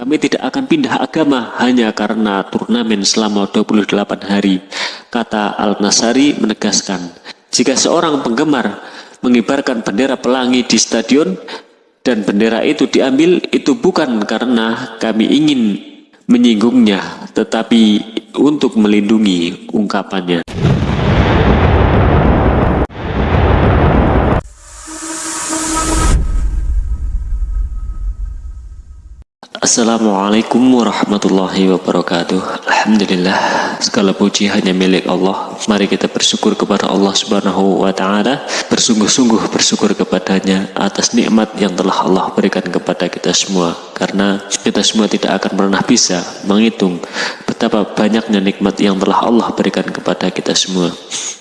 Kami tidak akan pindah agama hanya karena turnamen selama 28 hari. Kata Al-Nasari menegaskan, jika seorang penggemar mengibarkan bendera pelangi di stadion dan bendera itu diambil, itu bukan karena kami ingin menyinggungnya, tetapi untuk melindungi ungkapannya. Assalamualaikum warahmatullahi wabarakatuh. Alhamdulillah Segala puji hanya milik Allah. Mari kita bersyukur kepada Allah subhanahu wa ta'ala. Bersungguh-sungguh bersyukur kepadanya Atas nikmat yang telah Allah berikan kepada kita semua. Karena kita semua tidak akan pernah bisa menghitung Betapa banyaknya nikmat yang telah Allah berikan kepada kita semua.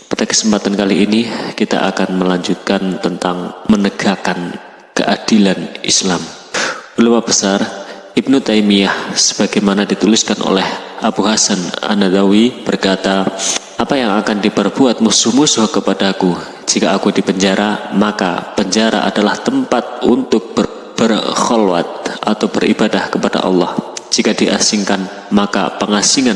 Pada kesempatan kali ini Kita akan melanjutkan tentang Menegakkan keadilan Islam. Ulama besar Ibnu Taimiyah sebagaimana dituliskan oleh Abu Hasan An-Nadawi berkata, apa yang akan diperbuat musuh-musuh kepadaku jika aku dipenjara, maka penjara adalah tempat untuk ber berkholwat atau beribadah kepada Allah. Jika diasingkan, maka pengasingan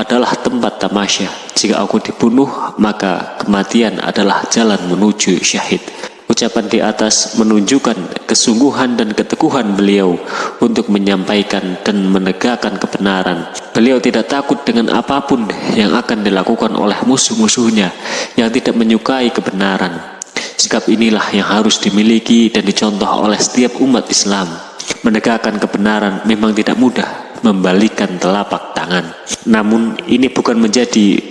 adalah tempat tamasya. Jika aku dibunuh, maka kematian adalah jalan menuju syahid. Ucapan di atas menunjukkan kesungguhan dan keteguhan beliau untuk menyampaikan dan menegakkan kebenaran. Beliau tidak takut dengan apa pun yang akan dilakukan oleh musuh-musuhnya yang tidak menyukai kebenaran. Sikap inilah yang harus dimiliki dan dicontoh oleh setiap umat Islam. Menegakkan kebenaran memang tidak mudah, membalikan telapak tangan. Namun ini bukan menjadi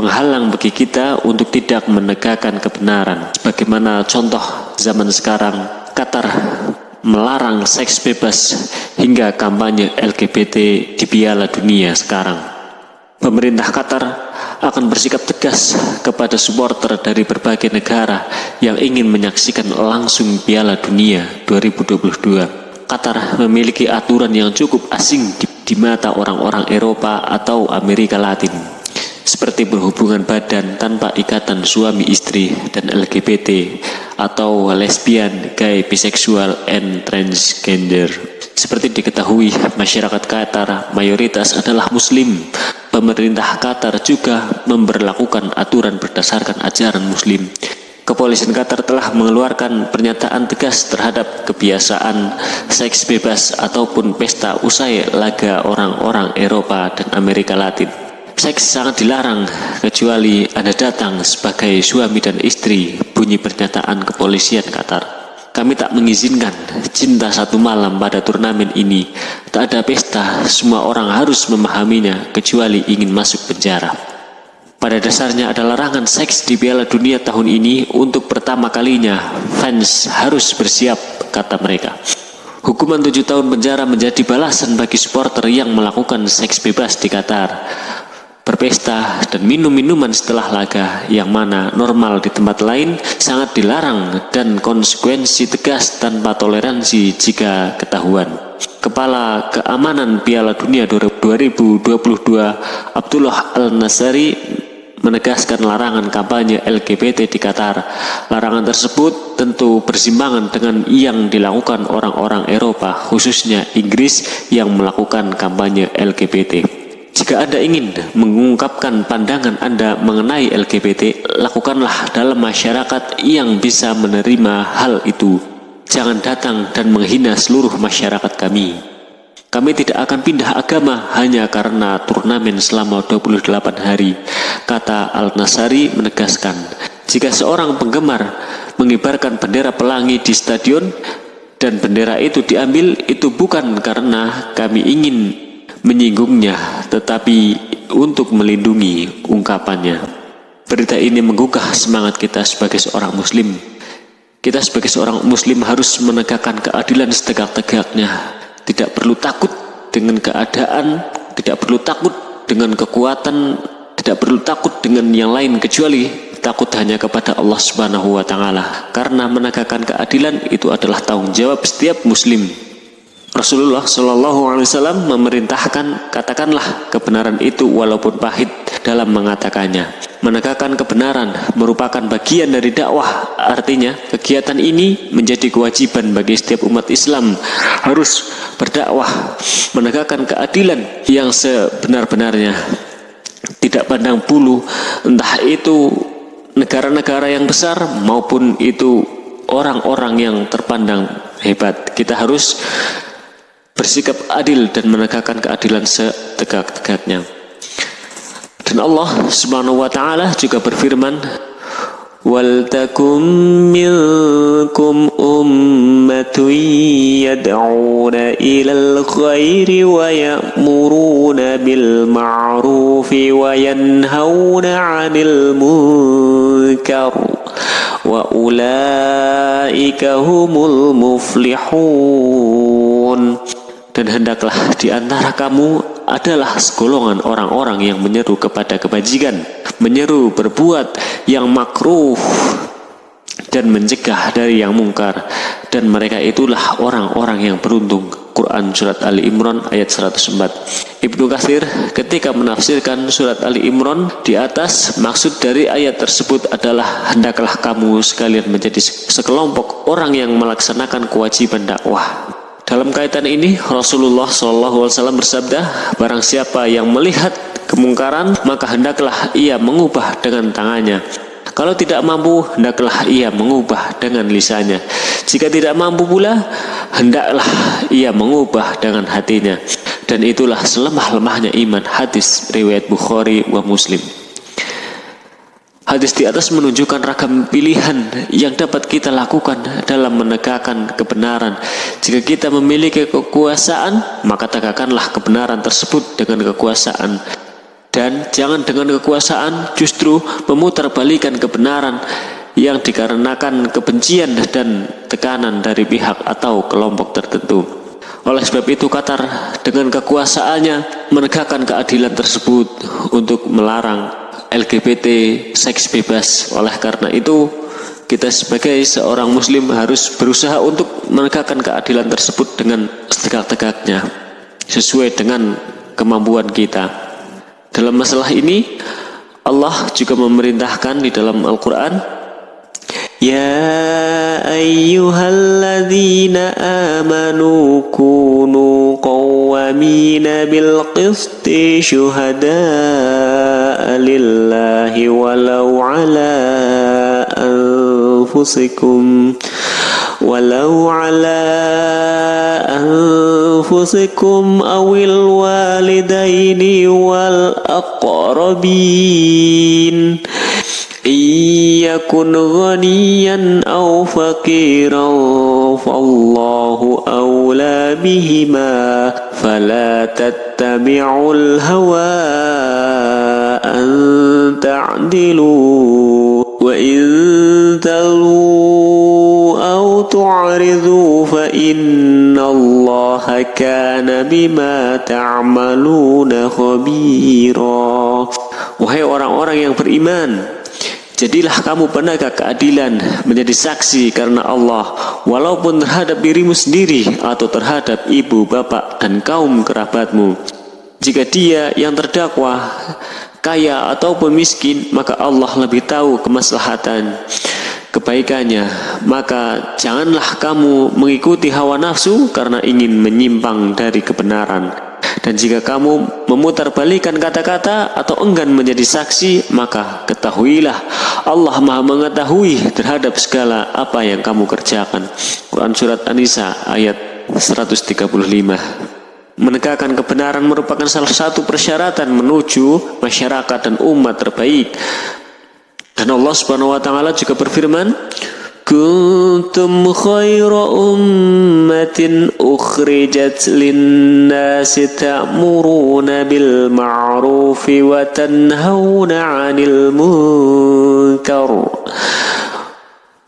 penghalang bagi kita untuk tidak menegakkan kebenaran. Bagaimana contoh zaman sekarang, Qatar melarang seks bebas hingga kampanye LGBT di Piala Dunia sekarang. Pemerintah Qatar akan bersikap tegas kepada supporter dari berbagai negara yang ingin menyaksikan langsung Piala Dunia 2022. Qatar memiliki aturan yang cukup asing di, di mata orang-orang Eropa atau Amerika Latin seperti berhubungan badan tanpa ikatan suami istri dan LGBT atau lesbian, gay, biseksual, and transgender. Seperti diketahui, masyarakat Qatar mayoritas adalah muslim. Pemerintah Qatar juga memperlakukan aturan berdasarkan ajaran muslim. Kepolisian Qatar telah mengeluarkan pernyataan tegas terhadap kebiasaan seks bebas ataupun pesta usai laga orang-orang Eropa dan Amerika Latin. Seks sangat dilarang kecuali Anda datang sebagai suami dan istri, bunyi pernyataan kepolisian Qatar. Kami tak mengizinkan cinta satu malam pada turnamen ini. Tak ada pesta, semua orang harus memahaminya kecuali ingin masuk penjara. Pada dasarnya ada larangan seks di Piala Dunia tahun ini untuk pertama kalinya. Fans harus bersiap, kata mereka. Hukuman tujuh tahun penjara menjadi balasan bagi supporter yang melakukan seks bebas di Qatar berpesta dan minum minuman setelah laga yang mana normal di tempat lain sangat dilarang dan konsekuensi tegas tanpa toleransi jika ketahuan. Kepala Keamanan Piala Dunia 2022 Abdullah Al-Nasari menegaskan larangan kampanye LGBT di Qatar. Larangan tersebut tentu bersimbangan dengan yang dilakukan orang-orang Eropa, khususnya Inggris yang melakukan kampanye LGBT. Jika Anda ingin mengungkapkan pandangan Anda mengenai LGBT, lakukanlah dalam masyarakat yang bisa menerima hal itu. Jangan datang dan menghina seluruh masyarakat kami. Kami tidak akan pindah agama hanya karena turnamen selama 28 hari, kata Al-Nasari menegaskan. Jika seorang penggemar mengibarkan bendera pelangi di stadion dan bendera itu diambil, itu bukan karena kami ingin menyinggungnya, tetapi untuk melindungi ungkapannya. Berita ini menggugah semangat kita sebagai seorang muslim. Kita sebagai seorang muslim harus menegakkan keadilan setegak-tegaknya. Tidak perlu takut dengan keadaan, tidak perlu takut dengan kekuatan, tidak perlu takut dengan yang lain kecuali takut hanya kepada Allah Subhanahu wa taala. Karena menegakkan keadilan itu adalah tanggung jawab setiap muslim. Rasulullah Shallallahu Alaihi Wasallam memerintahkan katakanlah kebenaran itu walaupun pahit dalam mengatakannya. menegakkan kebenaran merupakan bagian dari dakwah. Artinya, kegiatan ini menjadi kewajiban bagi setiap umat Islam harus berdakwah, menegakkan keadilan yang sebenar-benarnya. Tidak pandang bulu, entah itu negara-negara yang besar maupun itu orang-orang yang terpandang hebat. Kita harus bersikap adil dan menegakkan keadilan setegak-tegaknya. Dan Allah Subhanahu wa taala juga berfirman, "Waltakum minkum ummatun yad'una ilal khairi wa ya'muruna bil ma'rufi wa yanhauna 'anil munkar wa ulaika humul muflihun." Dan hendaklah di antara kamu adalah segolongan orang-orang yang menyeru kepada kebajikan, menyeru berbuat yang makruh dan mencegah dari yang mungkar. Dan mereka itulah orang-orang yang beruntung. Quran Surat Ali Imran ayat 104 Ibnu Katsir ketika menafsirkan Surat Ali Imran di atas maksud dari ayat tersebut adalah hendaklah kamu sekalian menjadi sekelompok orang yang melaksanakan kewajiban dakwah dalam kaitan ini Rasulullah SAW bersabda, barang siapa yang melihat kemungkaran maka hendaklah ia mengubah dengan tangannya. Kalau tidak mampu, hendaklah ia mengubah dengan lisannya. Jika tidak mampu pula, hendaklah ia mengubah dengan hatinya. Dan itulah selemah-lemahnya iman hadis riwayat Bukhari wa Muslim. Hadis di atas menunjukkan ragam pilihan yang dapat kita lakukan dalam menegakkan kebenaran. Jika kita memiliki kekuasaan, maka tegakkanlah kebenaran tersebut dengan kekuasaan. Dan jangan dengan kekuasaan justru memutarbalikan kebenaran yang dikarenakan kebencian dan tekanan dari pihak atau kelompok tertentu. Oleh sebab itu Qatar dengan kekuasaannya menegakkan keadilan tersebut untuk melarang LGBT, seks bebas. Oleh karena itu, kita sebagai seorang muslim harus berusaha untuk menegakkan keadilan tersebut dengan setegak-tegaknya, sesuai dengan kemampuan kita. Dalam masalah ini, Allah juga memerintahkan di dalam Al-Quran, Ya ayyuhalladzina amanuku قوامين بالقسط شهداء لله ولو على أنفسكم ولو على أنفسكم أو الوالدين والأقربين. إن يكن غنيا أو فقيرا فالله أولى بهما فلا تتبعوا الهوى أن تعدلوا وإن تلووا أو تعرضوا فإن الله كان بما تعملون خبيرا. Wahai orang-orang yang beriman, Jadilah kamu penegak keadilan menjadi saksi karena Allah walaupun terhadap dirimu sendiri atau terhadap ibu, bapak, dan kaum kerabatmu. Jika dia yang terdakwa kaya ataupun miskin, maka Allah lebih tahu kemaslahatan kebaikannya. Maka janganlah kamu mengikuti hawa nafsu karena ingin menyimpang dari kebenaran. Dan jika kamu memutarbalikan kata-kata atau enggan menjadi saksi, maka ketahuilah Allah Maha mengetahui terhadap segala apa yang kamu kerjakan. Quran Surat An-Nisa ayat 135 Menegakkan kebenaran merupakan salah satu persyaratan menuju masyarakat dan umat terbaik. Dan Allah Subhanahu wa taala juga berfirman, كنتم خير أمة أخرجت للناس تأمرون بالمعروف وتنهون عن المنكر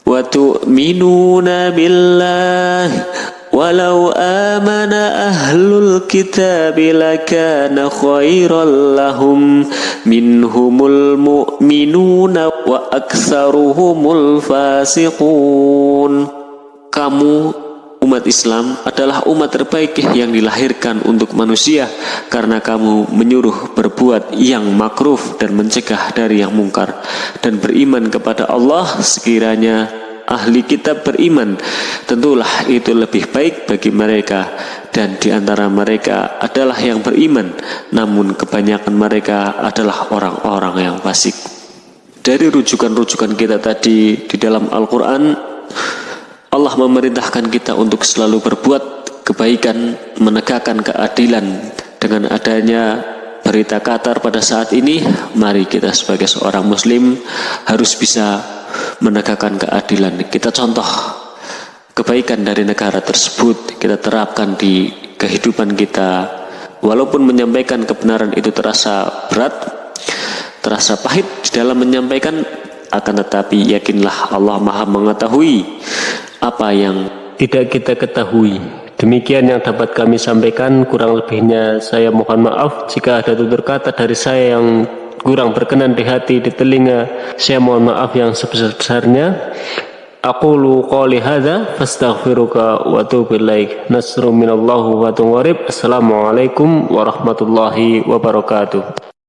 وتؤمنون بالله Walau amana ahlul kitab lakana khairan lahum minhumul mu'minuna wa aksaruhumul fasiqun. Kamu umat Islam adalah umat terbaik yang dilahirkan untuk manusia karena kamu menyuruh berbuat yang makruf dan mencegah dari yang mungkar dan beriman kepada Allah sekiranya ahli kitab beriman tentulah itu lebih baik bagi mereka. Dan di antara mereka adalah yang beriman namun kebanyakan mereka adalah orang-orang yang fasik. Dari rujukan-rujukan kita tadi di dalam Al-Quran Allah memerintahkan kita untuk selalu berbuat kebaikan menegakkan keadilan. Dengan adanya berita Qatar pada saat ini mari kita sebagai seorang muslim harus bisa menegakkan keadilan. Kita contoh kebaikan dari negara tersebut kita terapkan di kehidupan kita. Walaupun menyampaikan kebenaran itu terasa berat terasa pahit dalam menyampaikan akan tetapi yakinlah Allah maha mengetahui apa yang tidak kita ketahui. Demikian yang dapat kami sampaikan, kurang lebihnya saya mohon maaf jika ada tutur kata dari saya yang kurang berkenan di hati, di telinga. Saya mohon maaf yang sebesar-besarnya. Aku lu qali hadza fastaghfiruka wa atubu ilaik. Nasrun minallahu wa Assalamualaikum warahmatullahi wabarakatuh.